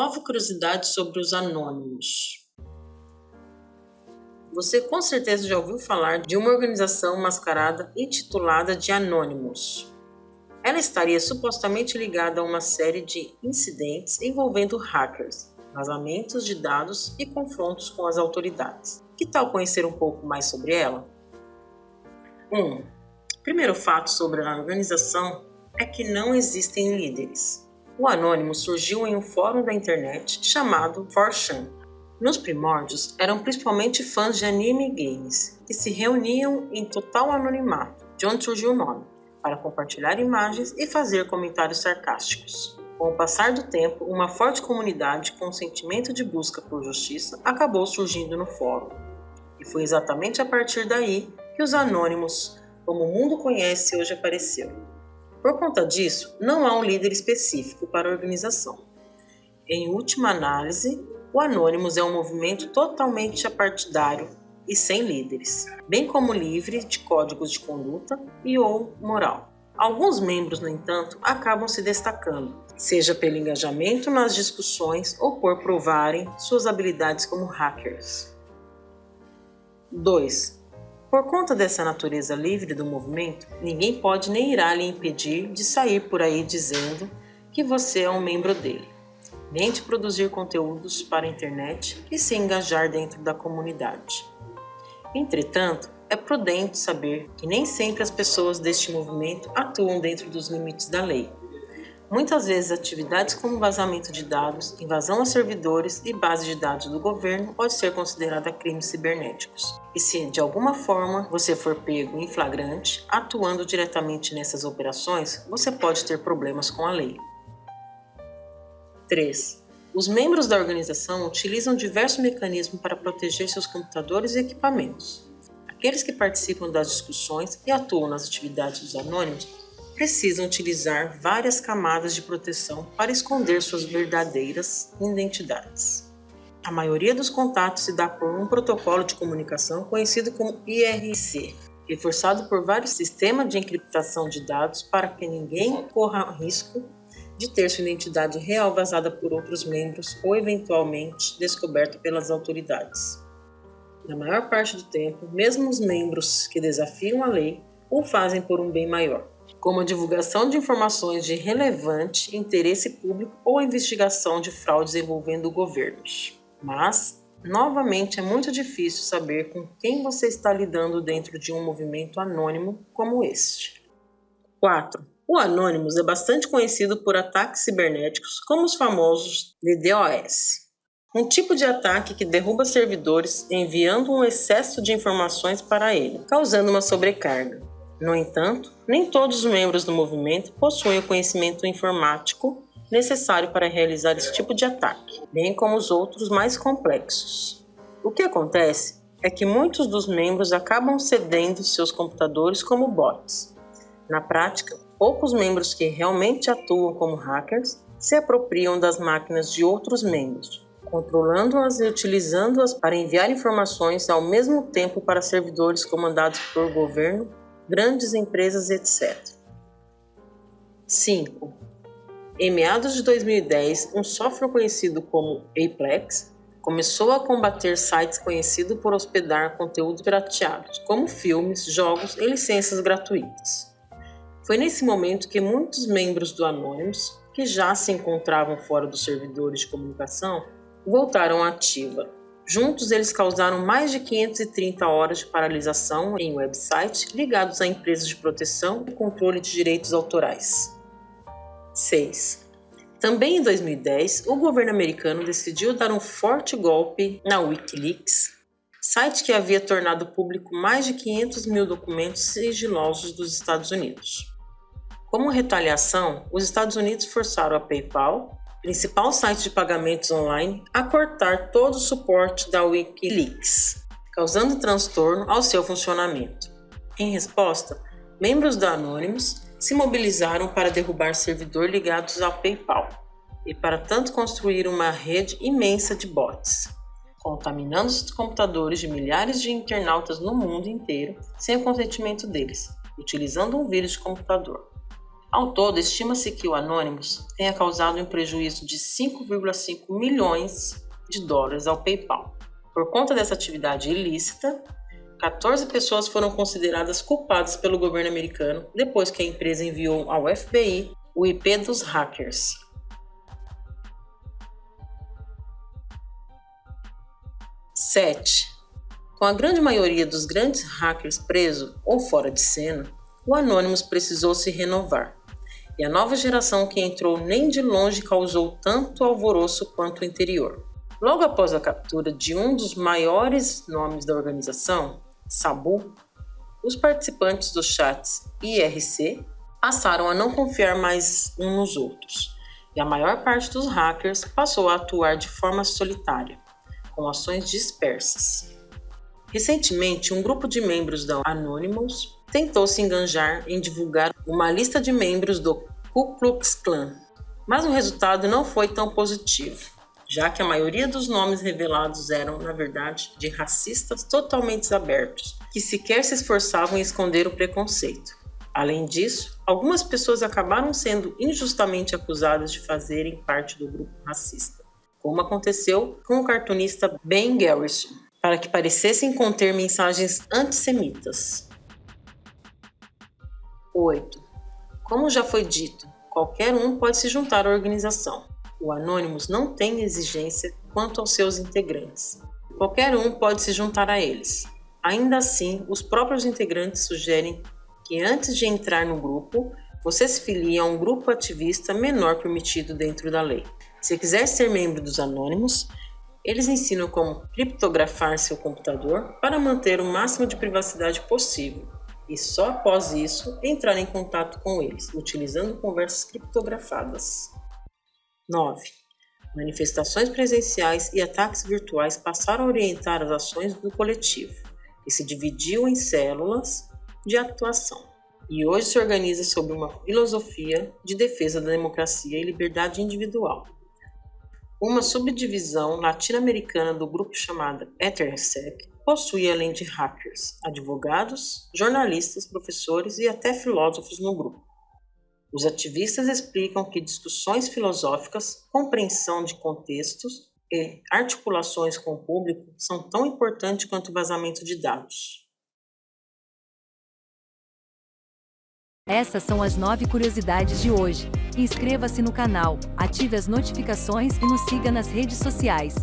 Nova curiosidade sobre os anônimos. Você com certeza já ouviu falar de uma organização mascarada intitulada de Anonymous. Ela estaria supostamente ligada a uma série de incidentes envolvendo hackers, vazamentos de dados e confrontos com as autoridades. Que tal conhecer um pouco mais sobre ela? 1. Um, primeiro fato sobre a organização é que não existem líderes. O anônimo surgiu em um fórum da internet chamado 4chan. Nos primórdios, eram principalmente fãs de anime e games, que se reuniam em total anonimato, de onde surgiu o nome, para compartilhar imagens e fazer comentários sarcásticos. Com o passar do tempo, uma forte comunidade com sentimento de busca por justiça acabou surgindo no fórum. E foi exatamente a partir daí que os anônimos, como o mundo conhece, hoje apareceu. Por conta disso, não há um líder específico para a organização. Em última análise, o Anonymous é um movimento totalmente apartidário e sem líderes, bem como livre de códigos de conduta e ou moral. Alguns membros, no entanto, acabam se destacando, seja pelo engajamento nas discussões ou por provarem suas habilidades como hackers. 2. Por conta dessa natureza livre do movimento, ninguém pode nem irá lhe impedir de sair por aí dizendo que você é um membro dele, nem de produzir conteúdos para a internet e se engajar dentro da comunidade. Entretanto, é prudente saber que nem sempre as pessoas deste movimento atuam dentro dos limites da lei Muitas vezes, atividades como vazamento de dados, invasão a servidores e bases de dados do governo pode ser considerada crimes cibernéticos. E se de alguma forma você for pego em flagrante, atuando diretamente nessas operações, você pode ter problemas com a lei. 3. Os membros da organização utilizam diversos mecanismos para proteger seus computadores e equipamentos. Aqueles que participam das discussões e atuam nas atividades dos anônimos precisam utilizar várias camadas de proteção para esconder suas verdadeiras identidades. A maioria dos contatos se dá por um protocolo de comunicação conhecido como IRC, reforçado por vários sistemas de encriptação de dados para que ninguém corra risco de ter sua identidade real vazada por outros membros ou eventualmente descoberta pelas autoridades. Na maior parte do tempo, mesmo os membros que desafiam a lei o fazem por um bem maior como a divulgação de informações de relevante interesse público ou a investigação de fraudes envolvendo governos. Mas, novamente, é muito difícil saber com quem você está lidando dentro de um movimento anônimo como este. 4. O Anonymous é bastante conhecido por ataques cibernéticos como os famosos DDoS. Um tipo de ataque que derruba servidores enviando um excesso de informações para ele, causando uma sobrecarga. No entanto, nem todos os membros do movimento possuem o conhecimento informático necessário para realizar esse tipo de ataque, bem como os outros mais complexos. O que acontece é que muitos dos membros acabam cedendo seus computadores como bots. Na prática, poucos membros que realmente atuam como hackers se apropriam das máquinas de outros membros, controlando-as e utilizando-as para enviar informações ao mesmo tempo para servidores comandados por governo grandes empresas, etc. 5. Em meados de 2010, um software conhecido como Aplex começou a combater sites conhecidos por hospedar conteúdos pirateados, como filmes, jogos e licenças gratuitas. Foi nesse momento que muitos membros do Anonymous, que já se encontravam fora dos servidores de comunicação, voltaram à ativa Juntos, eles causaram mais de 530 horas de paralisação em websites ligados a empresas de proteção e controle de direitos autorais. 6. Também em 2010, o governo americano decidiu dar um forte golpe na Wikileaks, site que havia tornado público mais de 500 mil documentos sigilosos dos Estados Unidos. Como retaliação, os Estados Unidos forçaram a PayPal, principal site de pagamentos online, a cortar todo o suporte da Wikileaks, causando transtorno ao seu funcionamento. Em resposta, membros da Anonymous se mobilizaram para derrubar servidores ligados ao PayPal e para tanto construir uma rede imensa de bots, contaminando os computadores de milhares de internautas no mundo inteiro sem o consentimento deles, utilizando um vírus de computador. Ao todo, estima-se que o Anonymous tenha causado um prejuízo de 5,5 milhões de dólares ao PayPal. Por conta dessa atividade ilícita, 14 pessoas foram consideradas culpadas pelo governo americano depois que a empresa enviou ao FBI o IP dos hackers. Sete. Com a grande maioria dos grandes hackers presos ou fora de cena, o Anonymous precisou se renovar. E a nova geração que entrou nem de longe causou tanto alvoroço quanto o interior. Logo após a captura de um dos maiores nomes da organização, Sabu, os participantes dos chats IRC passaram a não confiar mais uns nos outros, e a maior parte dos hackers passou a atuar de forma solitária, com ações dispersas. Recentemente, um grupo de membros da Anonymous tentou se enganjar em divulgar uma lista de membros do Ku Klux Klan, mas o resultado não foi tão positivo já que a maioria dos nomes revelados eram, na verdade, de racistas totalmente abertos, que sequer se esforçavam em esconder o preconceito. Além disso, algumas pessoas acabaram sendo injustamente acusadas de fazerem parte do grupo racista, como aconteceu com o cartunista Ben Garrison, para que parecessem conter mensagens antissemitas. 8. Como já foi dito, qualquer um pode se juntar à organização. O Anonymous não tem exigência quanto aos seus integrantes. Qualquer um pode se juntar a eles. Ainda assim, os próprios integrantes sugerem que antes de entrar no grupo, você se filie a um grupo ativista menor permitido dentro da lei. Se quiser ser membro dos Anônimos, eles ensinam como criptografar seu computador para manter o máximo de privacidade possível e só após isso entrar em contato com eles, utilizando conversas criptografadas. 9. Manifestações presenciais e ataques virtuais passaram a orientar as ações do coletivo, que se dividiu em células de atuação e hoje se organiza sob uma filosofia de defesa da democracia e liberdade individual. Uma subdivisão latino-americana do grupo chamada EtherSec possui, além de hackers, advogados, jornalistas, professores e até filósofos no grupo. Os ativistas explicam que discussões filosóficas, compreensão de contextos e articulações com o público são tão importantes quanto o vazamento de dados. Essas são as nove curiosidades de hoje. Inscreva-se no canal, ative as notificações e nos siga nas redes sociais.